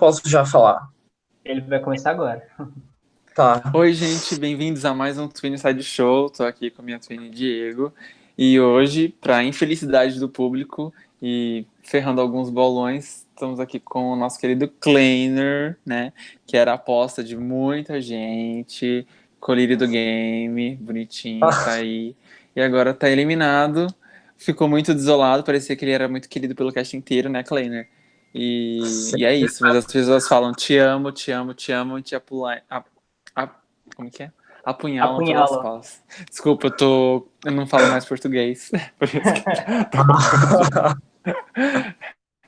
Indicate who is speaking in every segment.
Speaker 1: posso já falar?
Speaker 2: Ele vai começar agora.
Speaker 1: Tá.
Speaker 3: Oi, gente, bem-vindos a mais um Twin Side Show. Tô aqui com a minha Twin Diego. E hoje, para infelicidade do público e ferrando alguns bolões, estamos aqui com o nosso querido Kleiner, né? Que era a aposta de muita gente. Colírio do game, bonitinho, tá aí. E agora tá eliminado. Ficou muito desolado, parecia que ele era muito querido pelo cast inteiro, né, Kleiner? E, e é isso, mas as pessoas falam te amo, te amo, te amo, e te apulai, a, a, como que é? Apunhalam
Speaker 2: Apunhala.
Speaker 3: pelas costas. Desculpa, eu tô. Eu não falo mais português. Por isso que...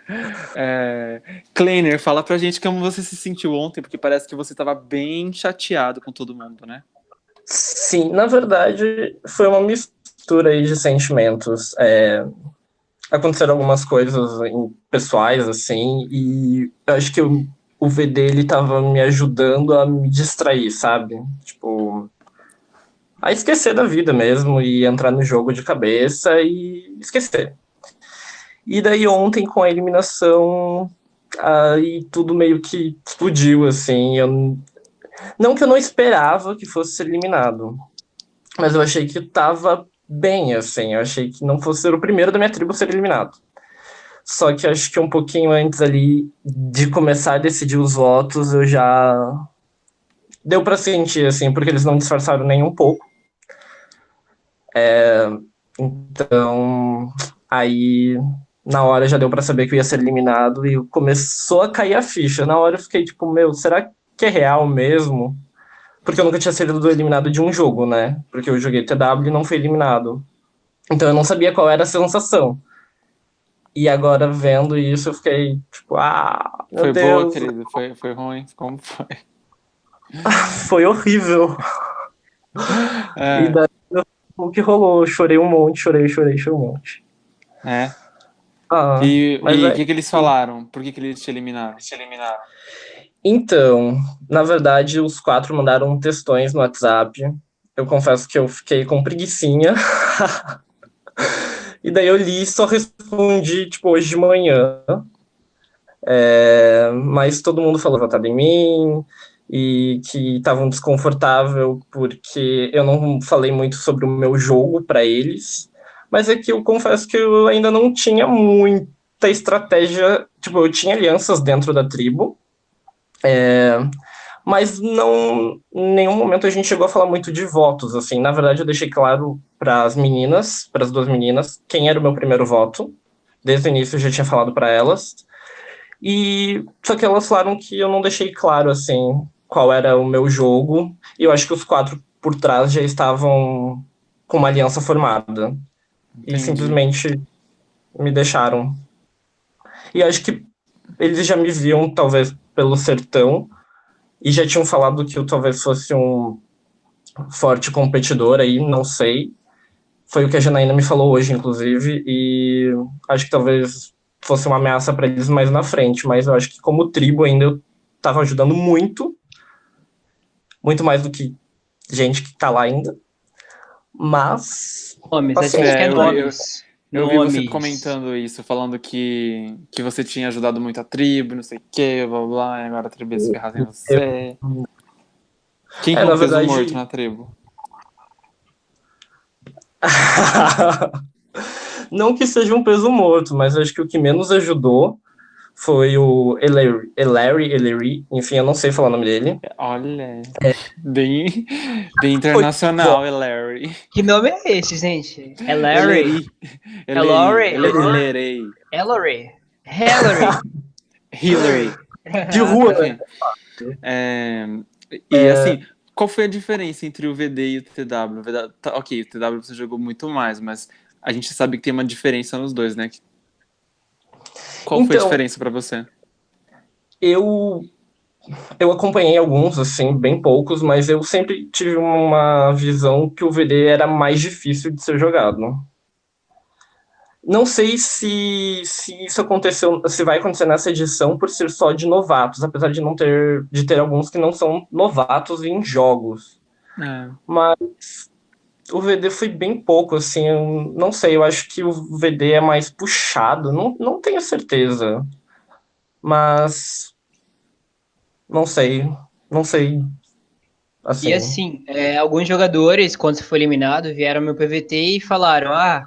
Speaker 3: é, Kleiner, fala pra gente como você se sentiu ontem, porque parece que você tava bem chateado com todo mundo, né?
Speaker 1: Sim, na verdade, foi uma mistura aí de sentimentos. É, aconteceram algumas coisas pessoais, assim, e eu acho que o, o VD, ele tava me ajudando a me distrair, sabe? Tipo, a esquecer da vida mesmo e entrar no jogo de cabeça e esquecer. E daí ontem, com a eliminação, aí tudo meio que explodiu, assim, eu não que eu não esperava que fosse eliminado, mas eu achei que tava bem, assim. Eu achei que não fosse ser o primeiro da minha tribo a ser eliminado. Só que acho que um pouquinho antes ali de começar a decidir os votos, eu já. Deu pra sentir, assim, porque eles não disfarçaram nem um pouco. É, Então, aí na hora já deu pra saber que eu ia ser eliminado e começou a cair a ficha. Na hora eu fiquei tipo, meu, será que é real mesmo? Porque eu nunca tinha sido eliminado de um jogo, né? Porque eu joguei TW e não fui eliminado. Então eu não sabia qual era a sensação. E agora vendo isso, eu fiquei tipo, ah, meu
Speaker 3: Foi
Speaker 1: Deus,
Speaker 3: boa, querido? Foi, foi ruim? Como foi?
Speaker 1: foi horrível.
Speaker 3: É,
Speaker 1: E daí o que rolou? Chorei um monte, chorei, chorei, chorei um monte.
Speaker 3: é.
Speaker 1: Ah,
Speaker 3: E e o
Speaker 1: é-
Speaker 3: que, que eles falaram? Por que, que eles te eliminaram?
Speaker 1: Então, na verdade, os quatro mandaram textões no WhatsApp. Eu confesso que eu fiquei com preguicinha. e daí eu li e só respondi, tipo, hoje de manhã. É, mas todo mundo falou votado em mim e que estavam desconfortável porque eu não falei muito sobre o meu jogo para eles. Mas é que eu confesso que eu ainda não tinha muita estratégia. Tipo, eu tinha alianças dentro da tribo. É, mas não, em nenhum momento a gente chegou a falar muito de votos, assim. Na verdade, eu deixei claro para as meninas, para as duas meninas, quem era o meu primeiro voto. Desde o início eu já tinha falado para elas. E só que elas falaram que eu não deixei claro, assim, qual era o meu jogo. E eu acho que os quatro por trás já estavam com uma aliança formada. E
Speaker 3: Entendi.
Speaker 1: simplesmente me deixaram. E acho que eles já me viam, talvez, pelo sertão, e já tinham falado que eu talvez fosse um forte competidor aí, não sei. Foi o que a Janaína me falou hoje, inclusive, e acho que talvez fosse uma ameaça para eles mais na frente, mas eu acho que como tribo ainda eu tava ajudando muito, muito mais do que gente que tá lá ainda. Mas
Speaker 2: Nomes, a
Speaker 1: Assim,
Speaker 3: é,
Speaker 2: quer
Speaker 3: eu-
Speaker 2: nomes.
Speaker 3: Eu vi você comentando isso, falando que, que você tinha ajudado muito a tribo, não sei o que, blá blá, e agora a tribo ia se ferrar sem você. Quem
Speaker 1: É,
Speaker 3: que
Speaker 1: na
Speaker 3: o morto na tribo?
Speaker 1: Não que seja um peso morto, mas acho que o que menos ajudou foi o Ellery, Ellery, Ellery, enfim, eu não sei falar o nome dele.
Speaker 3: Olha, bem, bem internacional, é Larry.
Speaker 2: Que nome é esse, gente? É Larry?
Speaker 3: É
Speaker 2: Larry?
Speaker 3: Larry.
Speaker 2: Hillary? Hillary?
Speaker 3: Hillary.
Speaker 1: De rua, né?
Speaker 3: É, e assim, qual foi a diferença entre o VD e o TW? O VD tá, ok, o TW você jogou muito mais, mas a gente sabe que tem uma diferença nos dois, né? Qual foi a
Speaker 1: Então-
Speaker 3: diferença pra você?
Speaker 1: Eu eu acompanhei alguns, assim, bem poucos, mas eu sempre tive uma visão que o VD era mais difícil de ser jogado. Não sei se, se isso aconteceu, se vai acontecer nessa edição por ser só de novatos, apesar de não ter de ter alguns que não são novatos em jogos.
Speaker 3: É,
Speaker 1: Mas o VD foi bem pouco, assim, não sei, eu acho que o VD é mais puxado, não, não tenho certeza. Mas não sei, não sei. Assim.
Speaker 2: E assim, é, alguns jogadores, quando você foi eliminado, vieram ao meu PVT e falaram, ah,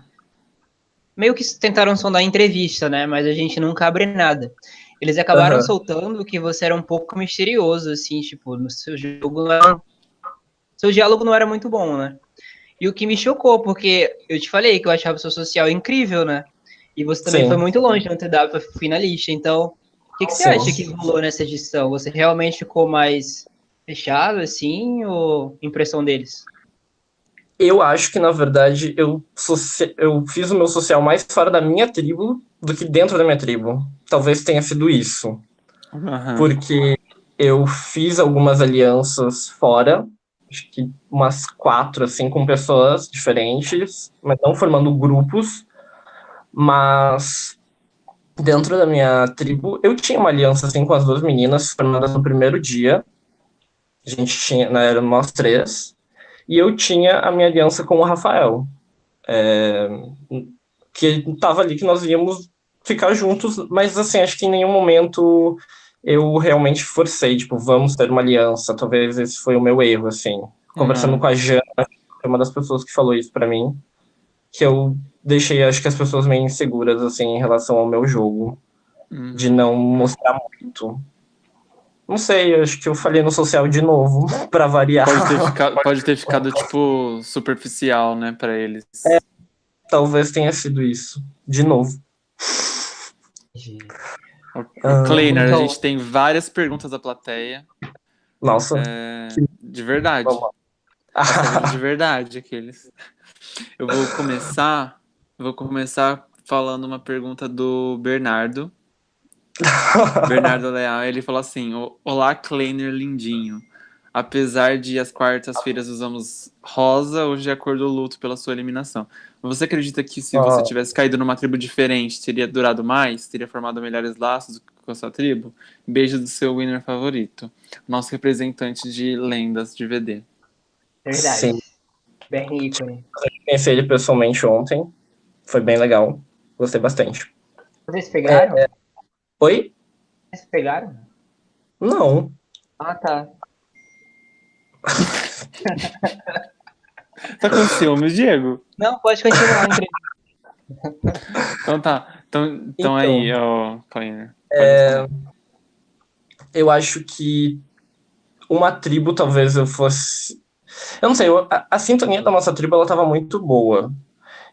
Speaker 2: meio que tentaram sondar entrevista, né? Mas a gente nunca abre nada. Eles acabaram
Speaker 1: Aham.
Speaker 2: soltando que você era um pouco misterioso, assim, tipo, no seu jogo. Seu diálogo não era muito bom, né? E o que me chocou, porque eu te falei que eu achava o seu social incrível, né? E você também
Speaker 1: Sim.
Speaker 2: foi muito longe dado pra finalista. Então, o que, que você
Speaker 1: Sim.
Speaker 2: acha que rolou nessa edição? Você realmente ficou mais fechado, assim, ou impressão deles?
Speaker 1: Eu acho que, na verdade, eu, eu fiz o meu social mais fora da minha tribo do que dentro da minha tribo. Talvez tenha sido isso.
Speaker 3: Aham.
Speaker 1: Porque eu fiz algumas alianças fora, acho que umas quatro, assim, com pessoas diferentes, mas não formando grupos. Mas dentro da minha tribo, eu tinha uma aliança, assim, com as duas meninas formadas no primeiro dia. A gente tinha, né, eram nós três. E eu tinha a minha aliança com o Rafael. É, que tava ali que nós íamos ficar juntos, mas assim, acho que em nenhum momento eu realmente forcei, tipo, vamos ter uma aliança. Talvez esse foi o meu erro, assim. Conversando
Speaker 3: Uhum.
Speaker 1: com a Jana, foi uma das pessoas que falou isso pra mim, que eu deixei, acho que as pessoas meio inseguras, assim, em relação ao meu jogo,
Speaker 3: Uhum.
Speaker 1: de não mostrar muito. Não sei, acho que eu falei no social de novo, pra variar.
Speaker 3: Pode ter, ficado, pode ter ficado, tipo, superficial, né, pra eles.
Speaker 1: Talvez tenha sido isso. De novo. Ah,
Speaker 3: Kleiner,
Speaker 2: então-
Speaker 3: a gente tem várias perguntas da plateia.
Speaker 1: Nossa.
Speaker 3: é, de verdade. De verdade, aqueles. Eu vou começar. Vou começar falando uma pergunta do Bernardo. Bernardo Leal, ele falou assim: "O- Olá, Kleiner lindinho. Apesar de as quartas-feiras usamos rosa, hoje é a cor do luto pela sua eliminação. Você acredita que se você
Speaker 1: Ah.
Speaker 3: tivesse caído numa tribo diferente, teria durado mais? Teria formado melhores laços com a sua tribo? Beijo do seu winner favorito. Nosso representante de lendas de VD.
Speaker 2: Verdade.
Speaker 1: Sim.
Speaker 2: Bernie ícone.
Speaker 1: Conheci ele pessoalmente ontem. Foi bem legal. Gostei bastante.
Speaker 2: Vocês pegaram?
Speaker 1: Oi?
Speaker 2: Vocês pegaram?
Speaker 1: Não.
Speaker 2: Ah, tá.
Speaker 3: Tá com ciúmes, Diego?
Speaker 2: Não, pode continuar.
Speaker 3: Então tá. Então, então,
Speaker 1: Então.
Speaker 3: aí, ó, Kleiner.
Speaker 1: É, eu acho que uma tribo talvez eu fosse. Eu não sei, eu- a, a sintonia da nossa tribo ela tava muito boa.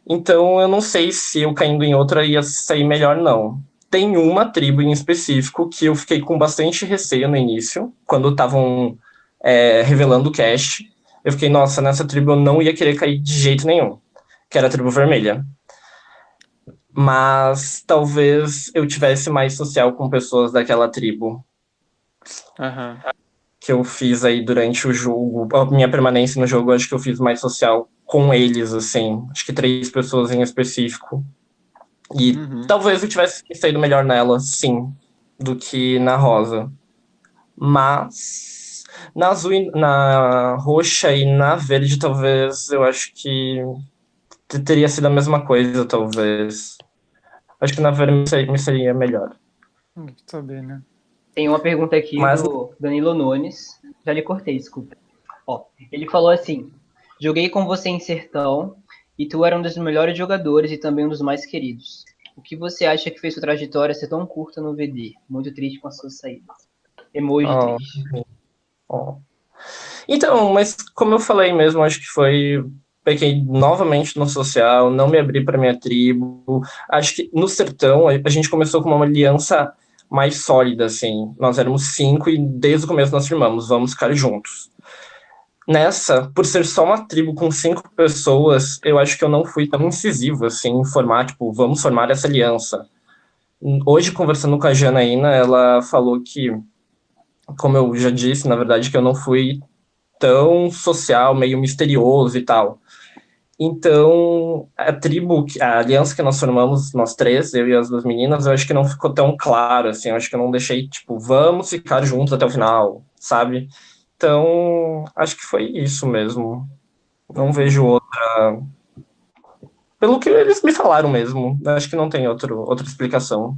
Speaker 1: Então eu não sei se eu caindo em outra ia sair melhor, não. Tem uma tribo em específico que eu fiquei com bastante receio no início, quando estavam é, revelando o cast. Eu fiquei, nossa, nessa tribo eu não ia querer cair de jeito nenhum, que era a tribo vermelha. Mas talvez eu tivesse mais social com pessoas daquela tribo
Speaker 3: Aham.
Speaker 1: que eu fiz aí durante o jogo, a minha permanência no jogo, acho que eu fiz mais social com eles, assim, acho que três pessoas em específico. E
Speaker 3: Uhum.
Speaker 1: talvez eu tivesse saído melhor nela, sim, do que na rosa. Mas na azul, e- na roxa e na verde, talvez eu acho que te- teria sido a mesma coisa, talvez. Acho que na verde me seria- me seria melhor.
Speaker 3: Hum, saber, né?
Speaker 2: Tem uma pergunta aqui
Speaker 1: Mas-
Speaker 2: do Danilo Nunes. Já lhe cortei, desculpa. Ó, ele falou assim: Joguei com você em Sertão e tu era um dos melhores jogadores e também um dos mais queridos. O que você acha que fez sua trajetória ser tão curta no VD? Muito triste com as suas saídas. Emoji
Speaker 1: Oh.
Speaker 2: triste.
Speaker 1: Ó. Então, mas como eu falei mesmo, acho que foi. Peguei novamente no social, não me abri para minha tribo. Acho que no sertão a a gente começou com uma aliança mais sólida, assim. Nós éramos cinco e desde o começo nós firmamos, vamos ficar juntos. Nessa, por ser só uma tribo com cinco pessoas, eu acho que eu não fui tão incisivo, assim, em formar, tipo, vamos formar essa aliança. Hoje, conversando com a Janaína, ela falou que como eu já disse, na verdade, que eu não fui tão social, meio misterioso e tal. Então, a tribo, a aliança que nós formamos, nós três, eu e as duas meninas, eu acho que não ficou tão claro, assim, eu acho que eu não deixei, tipo, vamos ficar juntos até o final, sabe? Então, acho que foi isso mesmo. Não vejo outra... Pelo que eles me falaram mesmo, acho que não tem outro, outra explicação.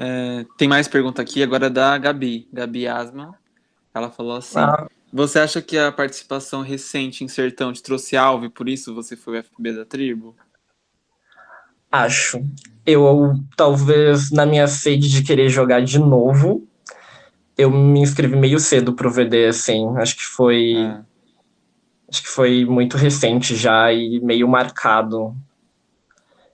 Speaker 3: É, tem mais pergunta aqui, agora é da Gabi, Gabi Asma. Ela falou assim: ah. Você acha que a participação recente em Sertão te trouxe alvo e por isso você foi o FB da tribo?
Speaker 1: Acho. Eu, talvez, na minha sede de querer jogar de novo, eu me inscrevi meio cedo pro VD, assim. Acho que foi. É. Acho que foi muito recente já e meio marcado.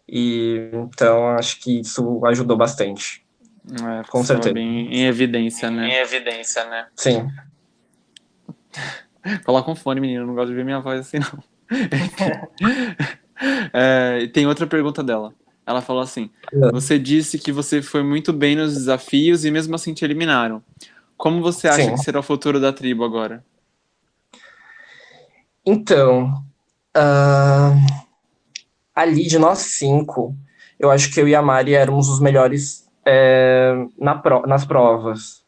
Speaker 1: E então acho que isso ajudou bastante.
Speaker 3: É, Com certeza. Bem em evidência, né? Em evidência, né?
Speaker 1: Sim.
Speaker 3: Coloca um fone, menino. Não gosto de ver minha voz assim, não. é, tem outra pergunta dela. Ela falou assim: é. Você disse que você foi muito bem nos desafios e mesmo assim te eliminaram. Como você acha Sim. que será o futuro da tribo agora?
Speaker 1: Então, uh, ali de nós cinco, eu acho que eu e a Mari éramos os melhores é, na pro, nas provas.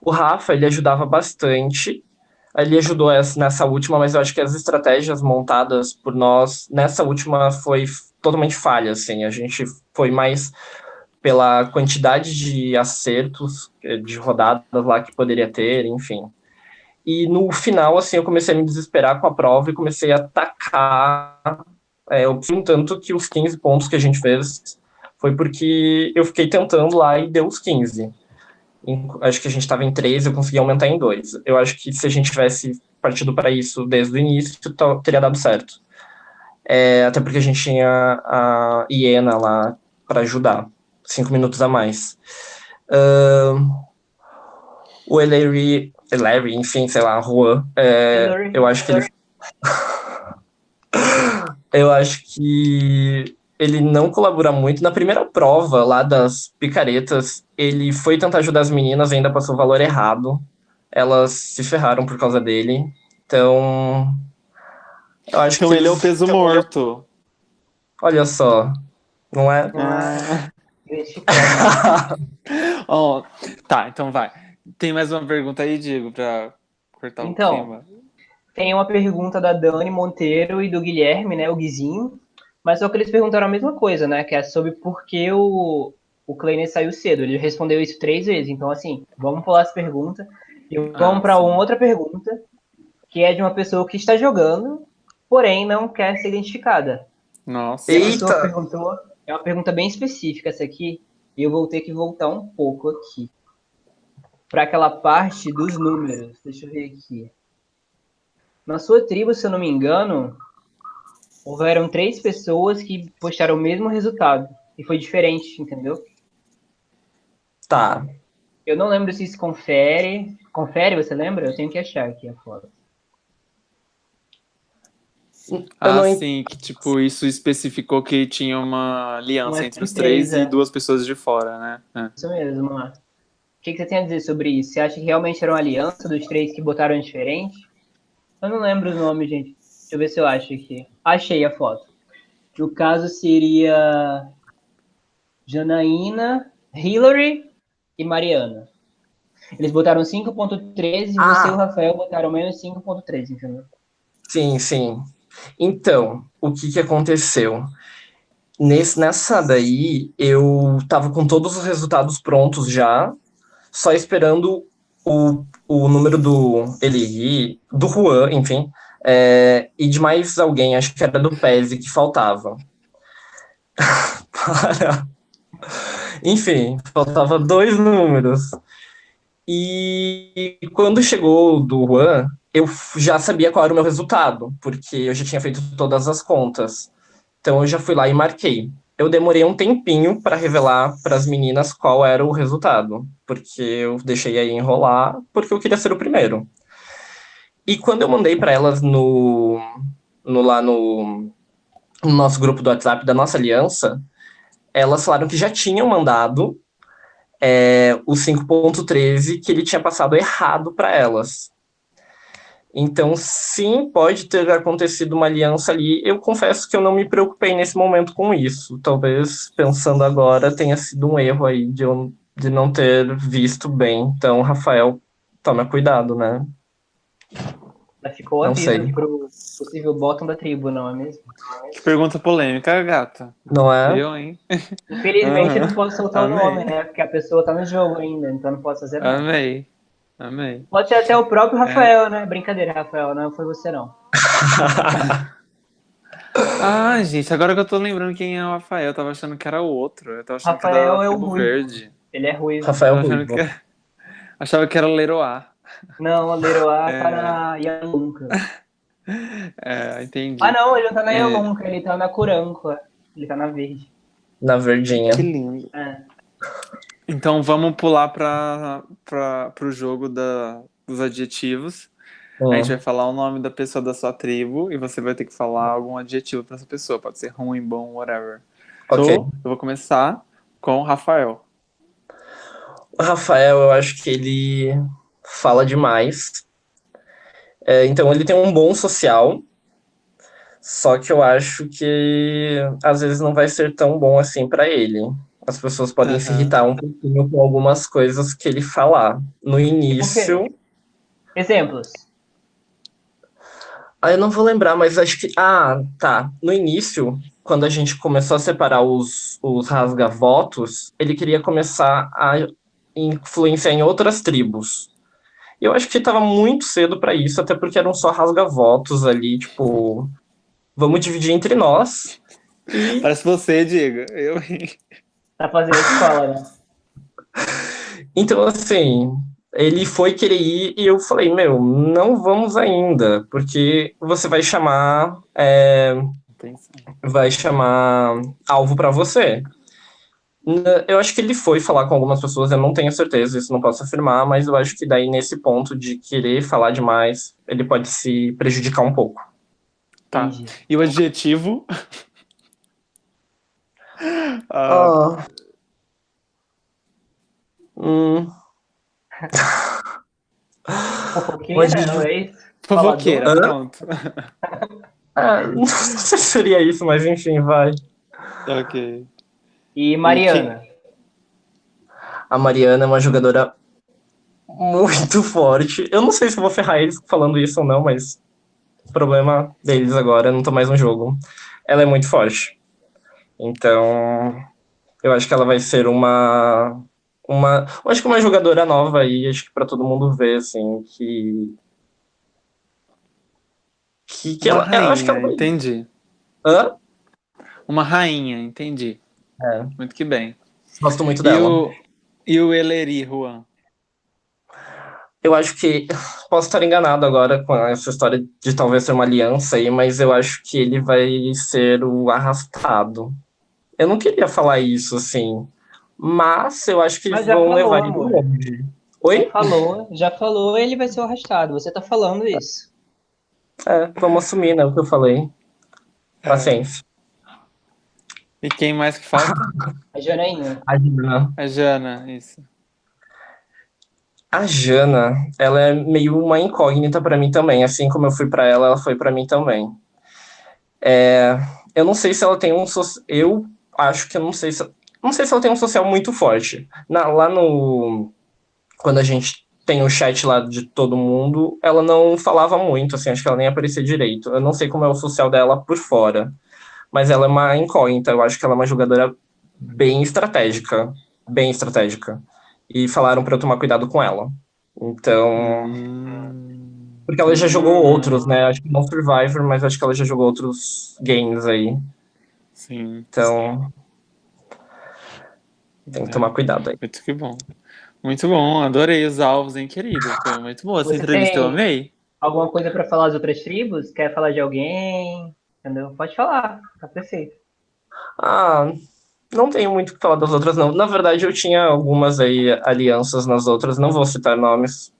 Speaker 1: O Rafa, ele ajudava bastante, ele ajudou essa, nessa última, mas eu acho que as estratégias montadas por nós nessa última foi totalmente falha, assim. A gente foi mais pela quantidade de acertos eh, de rodadas lá que poderia ter, enfim. E no final, assim, eu comecei a me desesperar com a prova e comecei a atacar. É, eu tanto que os 15 pontos que a gente fez foi porque eu fiquei tentando lá e deu os 15 acho que a gente estava em 3, eu consegui aumentar em 2. Eu acho que se a gente tivesse partido para isso desde o início, teria dado certo. É, até porque a gente tinha a Iena lá para ajudar, cinco minutos a mais. Uh, o Ellery, Ellery, enfim, sei lá, Juan, é, eu acho que ele... eu acho que ele não colabora muito. Na primeira prova lá das picaretas, ele foi tentar ajudar as meninas, ainda passou o valor errado. Elas se ferraram por causa dele. Então.
Speaker 3: Eu acho então que ele é o peso então, morto.
Speaker 1: Olha só. Não é? Ah.
Speaker 3: oh, tá, então vai. Tem mais uma pergunta aí, Diego, para cortar então, o clima.
Speaker 2: Tem uma pergunta da Dani Monteiro e do Guilherme, né, o Guizinho mas só que eles perguntaram a mesma coisa, né? Que é sobre por que o, o Kleiner saiu cedo. Ele respondeu isso três vezes. Então, assim, vamos pular essa pergunta. E vamos ah, para uma outra pergunta, que é de uma pessoa que está jogando, porém não quer ser identificada.
Speaker 3: Nossa.
Speaker 2: Eita! Perguntou, é uma pergunta bem específica essa aqui, e eu vou ter que voltar um pouco aqui. Para aquela parte dos números. Deixa eu ver aqui. Na sua tribo, se eu não me engano, houveram três pessoas que postaram o mesmo resultado. E foi diferente, entendeu?
Speaker 1: Tá.
Speaker 2: Eu não lembro se isso confere. Confere, você lembra? Eu tenho que achar aqui a foto.
Speaker 3: Ah, não... sim, que tipo, isso especificou que tinha uma aliança uma entre os três e duas pessoas de fora, né?
Speaker 2: É. Isso mesmo, O que, que você tem a dizer sobre isso? Você acha que realmente era uma aliança dos três que botaram diferente? Eu não lembro o nome, gente. Deixa eu ver se eu acho aqui. Achei a foto. No caso seria Janaína, Hillary e Mariana. Eles botaram 5.13 e ah. você e o Rafael botaram menos 5.13, entendeu?
Speaker 1: Sim, sim. Então, o que, que aconteceu? Nesse, nessa daí, eu tava com todos os resultados prontos já, só esperando o, o número do Eli, do Juan, enfim, é, e de mais alguém, acho que era do PESE, que faltava. Para. Enfim, faltava dois números. E quando chegou do Juan, eu já sabia qual era o meu resultado, porque eu já tinha feito todas as contas. Então eu já fui lá e marquei. Eu demorei um tempinho para revelar para as meninas qual era o resultado, porque eu deixei aí enrolar, porque eu queria ser o primeiro. E quando eu mandei para elas no, no lá no, no, nosso grupo do WhatsApp da nossa aliança, elas falaram que já tinham mandado é, o 5.13 que ele tinha passado errado para elas. Então, sim, pode ter acontecido uma aliança ali. Eu confesso que eu não me preocupei nesse momento com isso. Talvez, pensando agora, tenha sido um erro aí de, eu, de não ter visto bem. Então, Rafael, toma cuidado, né?
Speaker 2: Ficou
Speaker 1: Não
Speaker 2: aviso
Speaker 1: sei.
Speaker 2: pro possível bottom da tribo, não é mesmo?
Speaker 3: Que pergunta polêmica, gata.
Speaker 1: Não é?
Speaker 3: Eu, hein?
Speaker 2: Infelizmente
Speaker 3: Aham.
Speaker 2: não posso soltar o
Speaker 3: Amei.
Speaker 2: nome, né? Porque a pessoa tá no jogo ainda, então não posso fazer nada.
Speaker 3: Amei. Amei.
Speaker 2: Pode ser até o
Speaker 3: É.
Speaker 2: próprio Rafael, né? Brincadeira, Rafael, não foi você não.
Speaker 3: Ah, gente, agora que eu tô lembrando quem é o Rafael, eu tava achando que era o outro. Eu tava achando que
Speaker 2: Rafael
Speaker 3: era
Speaker 2: é o ruivo.
Speaker 3: Verde.
Speaker 2: Ele é ruim.
Speaker 1: Rafael
Speaker 3: achando
Speaker 1: Ruivo.
Speaker 3: que Achava que era o Leroy.
Speaker 2: Não, o Leroy
Speaker 3: É.
Speaker 2: tá na Yalunca.
Speaker 3: É, entendi.
Speaker 2: Ah não, ele não tá na
Speaker 3: É.
Speaker 2: Yalunca, ele tá na Curanca. Ele tá na verde.
Speaker 1: Na verdinha.
Speaker 3: Que lindo.
Speaker 2: É.
Speaker 3: Então vamos pular para o jogo da, dos adjetivos.
Speaker 1: Hum.
Speaker 3: A gente vai falar o nome da pessoa da sua tribo e você vai ter que falar algum adjetivo para essa pessoa. Pode ser ruim, bom, whatever.
Speaker 1: Ok.
Speaker 3: So, eu vou começar com o Rafael.
Speaker 1: O Rafael, eu acho que ele fala demais. É, então, ele tem um bom social. Só que eu acho que às vezes não vai ser tão bom assim pra ele. As pessoas podem se
Speaker 3: Aham.
Speaker 1: irritar um pouquinho com algumas coisas que ele falar. No início.
Speaker 2: Exemplos.
Speaker 1: Ah, eu não vou lembrar, mas acho que. Ah, tá. No início, quando a gente começou a separar os, os rasga-votos, ele queria começar a influenciar em outras tribos. E eu acho que estava muito cedo para isso, até porque eram só rasga-votos ali, tipo. Vamos dividir entre nós. E
Speaker 3: Parece você, Diego. Eu.
Speaker 2: Tá fazendo escola, né?
Speaker 1: Então, assim, ele foi querer ir e eu falei, meu, não vamos ainda, porque você vai chamar, é, vai chamar alvo pra você. N- Eu acho que ele foi falar com algumas pessoas, eu não tenho certeza, isso não posso afirmar, mas eu acho que daí nesse ponto de querer falar demais, ele pode se prejudicar um pouco.
Speaker 3: Tá.
Speaker 2: Entendi.
Speaker 3: E o adjetivo? Ah,
Speaker 1: Hum,
Speaker 2: Fofoqueira, não é isso?
Speaker 3: fofoqueira, pronto.
Speaker 1: ah, não sei se seria isso, mas enfim, vai.
Speaker 3: ok.
Speaker 2: E Mariana.
Speaker 1: A Mariana é uma jogadora muito forte. Eu não sei se eu vou ferrar eles falando isso ou não, mas problema deles agora, não tô mais no jogo. Ela é muito forte. Então, eu acho que ela vai ser uma uma, eu acho que uma jogadora nova aí, acho que pra todo mundo ver assim que que, que ela, eu acho que ela
Speaker 3: rainha,
Speaker 1: vai...
Speaker 3: entendi.
Speaker 1: Hã?
Speaker 3: Uma rainha, entendi.
Speaker 1: É,
Speaker 3: Muito que bem.
Speaker 1: gosto muito
Speaker 3: E
Speaker 1: dela.
Speaker 3: o, e o Eleri, Juan?
Speaker 1: Eu acho que posso estar enganado agora com essa história de talvez ser uma aliança aí, mas eu acho que ele vai ser o arrastado. Eu não queria falar isso assim, mas eu acho que eles
Speaker 2: Mas já
Speaker 1: vão
Speaker 2: falou,
Speaker 1: levar ele longe. Oi?
Speaker 2: Falou, já falou, ele vai ser o arrastado. Você tá falando isso.
Speaker 1: É, vamos assumir, né, o que eu falei. Paciência.
Speaker 3: E quem mais que falta?
Speaker 2: A Janaína.
Speaker 1: A Jana.
Speaker 3: A Jana, isso.
Speaker 1: A Jana, ela é meio uma incógnita pra mim também, assim como eu fui pra ela, ela foi pra mim também. É, eu não sei se ela tem um so- eu acho que eu não sei se não sei se ela tem um social muito forte. Na- lá no quando a gente tem o chat lá de todo mundo, ela não falava muito, assim, acho que ela nem aparecia direito. Eu não sei como é o social dela por fora, mas ela é uma incógnita, eu acho que ela é uma jogadora bem estratégica, bem estratégica. E falaram pra eu tomar cuidado com ela. Então,
Speaker 3: Hum,
Speaker 1: porque ela já jogou outros, né? Acho que não Survivor, mas acho que ela já jogou outros games aí.
Speaker 3: sim.
Speaker 1: Então, tem que tomar cuidado aí.
Speaker 3: Muito que bom. Muito bom, adorei os alvos, hein, querido? Foi muito boa essa
Speaker 2: Você
Speaker 3: entrevista, eu amei.
Speaker 2: Alguma coisa pra falar das outras tribos? Quer falar de alguém? Entendeu? Pode falar, tá perfeito.
Speaker 1: Ah, não tenho muito o que falar das outras, não. Na verdade, eu tinha algumas aí alianças nas outras, não vou citar nomes,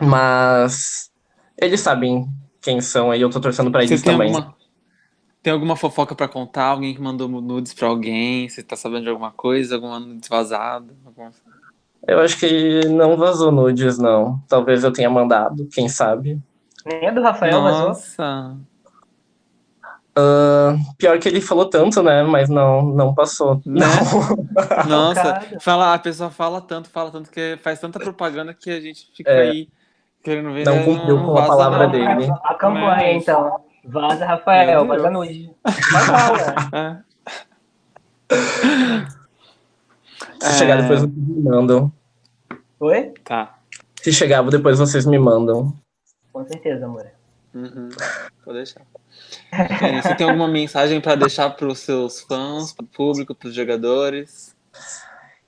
Speaker 1: mas eles sabem quem são aí, eu tô torcendo pra
Speaker 3: Você
Speaker 1: eles
Speaker 3: tem
Speaker 1: também.
Speaker 3: alguma, tem alguma fofoca pra contar? Alguém que mandou nudes pra alguém? Você tá sabendo de alguma coisa? Alguma nudes vazada? Alguma...
Speaker 1: Eu acho que não vazou nudes, não. Talvez eu tenha mandado, quem sabe.
Speaker 2: Nem a do Rafael, mas ó,
Speaker 3: Nossa!
Speaker 1: Ah, pior que ele falou tanto, né? Mas não, não passou.
Speaker 3: Né?
Speaker 1: Não.
Speaker 3: Nossa, fala, a pessoa fala tanto, fala tanto, que faz tanta propaganda que a gente fica
Speaker 1: É.
Speaker 3: aí Querendo ver,
Speaker 1: Não
Speaker 3: né?
Speaker 1: cumpriu com a
Speaker 3: vaza
Speaker 1: palavra
Speaker 3: não.
Speaker 1: dele.
Speaker 2: A campanha,
Speaker 3: Mas-
Speaker 2: então. Vaza, Rafael, vaza nude. Vai lá, ué.
Speaker 3: É.
Speaker 1: Se
Speaker 3: É.
Speaker 1: chegar depois vocês me mandam.
Speaker 2: Oi?
Speaker 3: Tá.
Speaker 1: Se chegar depois vocês me mandam.
Speaker 2: Com certeza, amor.
Speaker 3: Uhum. Vou deixar. É, você tem alguma mensagem para deixar para os seus fãs, para o público, para os jogadores?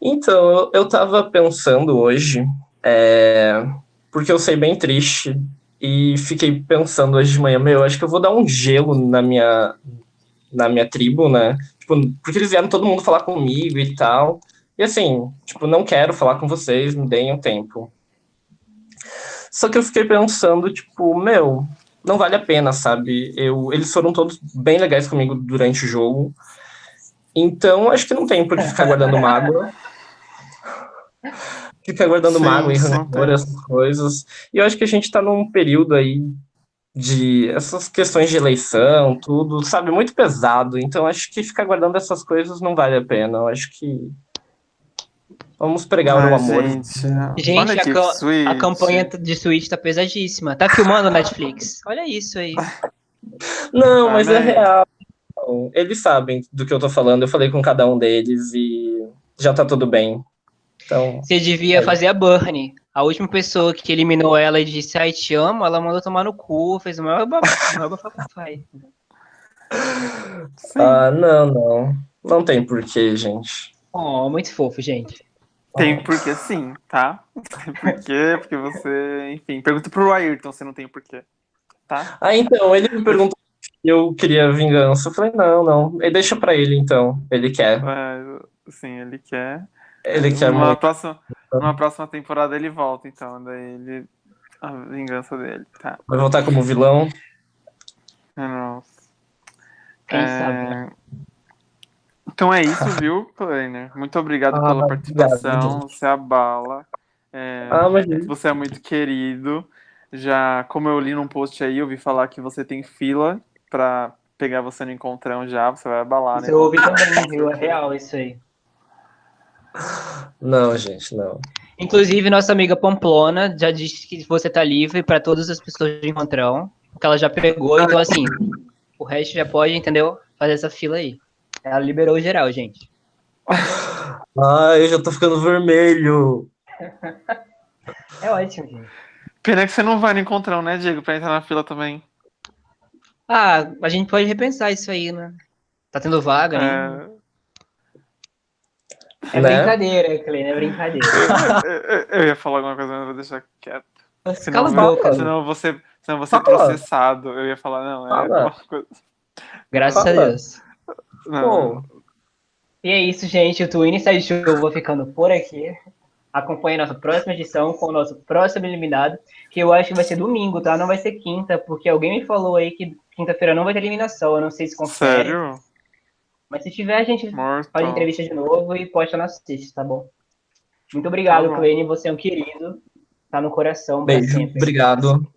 Speaker 1: Então, eu, eu tava pensando hoje, é, porque eu sei bem triste, e fiquei pensando hoje de manhã, meu, acho que eu vou dar um gelo na minha, na minha tribo, né? Tipo, porque eles vieram todo mundo falar comigo e tal. E assim, tipo, não quero falar com vocês, me deem um tempo. Só que eu fiquei pensando, tipo, meu, não vale a pena, sabe? Eu, eles foram todos bem legais comigo durante o jogo. Então, acho que não tem por que ficar guardando mágoa. Ficar guardando
Speaker 3: Sim,
Speaker 1: mágoa e rancor, essas coisas. E eu acho que a gente tá num período aí de essas questões de eleição, tudo, sabe, muito pesado. Então, acho que ficar guardando essas coisas não vale a pena. Eu acho que vamos pregar o
Speaker 3: Ai,
Speaker 1: amor.
Speaker 3: Gente,
Speaker 2: Gente,
Speaker 3: olha
Speaker 2: a, ca- a campanha de Switch tá pesadíssima. Tá filmando Netflix? Olha isso aí.
Speaker 1: Não, mas é
Speaker 3: Amém.
Speaker 1: real. Eles sabem do que eu tô falando. Eu falei com cada um deles e já tá tudo bem. Então,
Speaker 2: Você devia fazer a Burnie. A última pessoa que eliminou ela e disse, ai, te amo, ela mandou tomar no cu, fez o maior baf- maior bafafai.
Speaker 1: Ah, não, não. Não tem porquê, gente.
Speaker 2: Oh, muito fofo, gente.
Speaker 3: Tem porque sim, tá? Tem porquê, porque você, enfim, pergunta pro Ayrton se não tem porquê, tá?
Speaker 1: Ah, então, ele me perguntou se eu queria vingança. Eu falei, não, não. E deixa pra ele, então. Ele quer.
Speaker 3: Mas, sim, ele quer.
Speaker 1: Ele quer
Speaker 3: numa,
Speaker 1: muito.
Speaker 3: próxima, numa próxima temporada ele volta, então, daí ele. A vingança dele, tá?
Speaker 1: Vai voltar como vilão.
Speaker 3: Nossa.
Speaker 2: Quem
Speaker 3: É,
Speaker 2: sabe, né?
Speaker 3: Então é isso, viu, Kleiner? Muito obrigado
Speaker 1: Ah,
Speaker 3: pela
Speaker 1: obrigado,
Speaker 3: participação. Você abala. É,
Speaker 1: Ah, mas
Speaker 3: Você é muito querido. Já, como eu li num post aí, eu vi falar que você tem fila pra pegar você no encontrão já. Você vai abalar, né?
Speaker 2: Você ouve também, viu? É real isso aí.
Speaker 1: não, gente, não.
Speaker 2: Inclusive, nossa amiga Pamplona já disse que você tá livre para todas as pessoas de encontrão, que ela já pegou, então assim, o resto já pode, entendeu? Fazer essa fila aí. Ela liberou geral, gente.
Speaker 1: Ai, eu já tô ficando vermelho.
Speaker 2: É ótimo, gente.
Speaker 3: Pena que você não vai no encontrão, né, Diego? Pra entrar na fila também.
Speaker 2: Ah, a gente pode repensar isso aí, né? Tá tendo vaga, né?
Speaker 3: É,
Speaker 2: É
Speaker 1: Né?
Speaker 2: brincadeira, Cleine, é brincadeira.
Speaker 3: eu, ia falar alguma coisa, mas vou deixar quieto. Senão,
Speaker 2: Cala a boca.
Speaker 3: senão ser, senão ser
Speaker 1: Fala.
Speaker 3: processado. Eu ia falar, não, é
Speaker 1: Fala.
Speaker 3: alguma coisa.
Speaker 2: Graças a
Speaker 1: Fala.
Speaker 2: Deus.
Speaker 3: Não,
Speaker 1: Pô,
Speaker 2: E é isso, gente. O Twin Inside Show eu vou ficando por aqui. Acompanhe a nossa próxima edição com o nosso próximo eliminado, que eu acho que vai ser domingo, tá? Não vai ser quinta, porque alguém me falou aí que quinta-feira não vai ter eliminação. Eu não sei se confere.
Speaker 3: sério?
Speaker 2: Mas se tiver, a gente
Speaker 3: Morto.
Speaker 2: faz entrevista de novo e posta na sexta, tá bom? Muito obrigado,
Speaker 3: Tá.
Speaker 2: Você é um querido. Tá no coração
Speaker 1: beijo.
Speaker 2: sempre.
Speaker 1: Obrigado.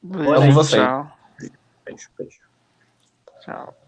Speaker 3: Beijo,
Speaker 1: Amo você.
Speaker 3: Tchau.
Speaker 1: Beijo, beijo.
Speaker 3: Tchau.